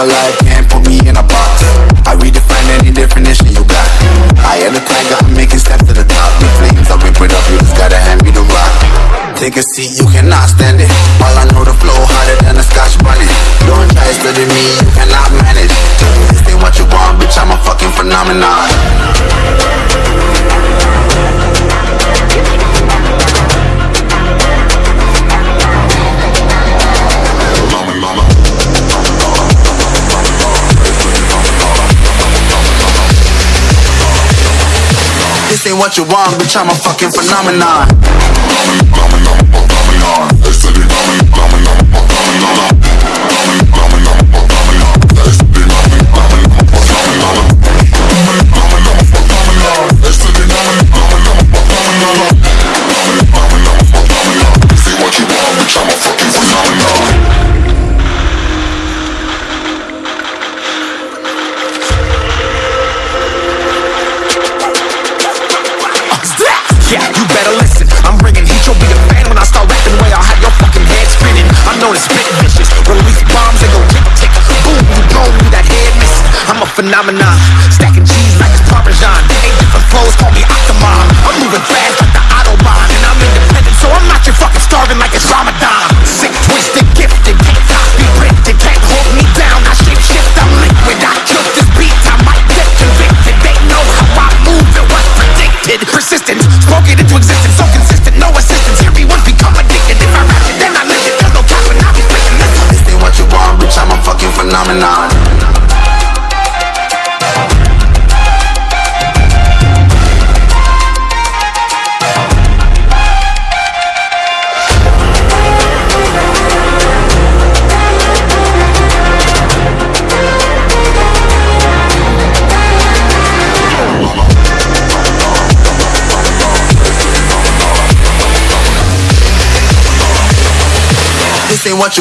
alive, can't put me in a box. I redefine any definition you got. I am the tiger, I'm making steps to the top. The flames, I whip it up, you just gotta hand me the rock. Take a seat, you cannot stand it. All I know the flow harder than a scotch bonnet. Don't try studying me, you cannot manage. This ain't what you want, bitch, I'm a fucking phenomenon. This ain't what you want, bitch, I'm a fucking phenomenon. Yeah, you better listen. I'm bringing heat, you'll be a fan when I start rapping. Way I'll have your fucking head spinning. I'm known as vicious. Release bombs and go tick tick. Boom, you that head missing. I'm a phenomenon. Stacking cheese like it's Parmesan. Eight different flows, call me Octomom. I'm moving fast like the Autobahn. And I'm independent, so I'm not your fucking starving like it's Ramadan. Phenomenon. This ain't what you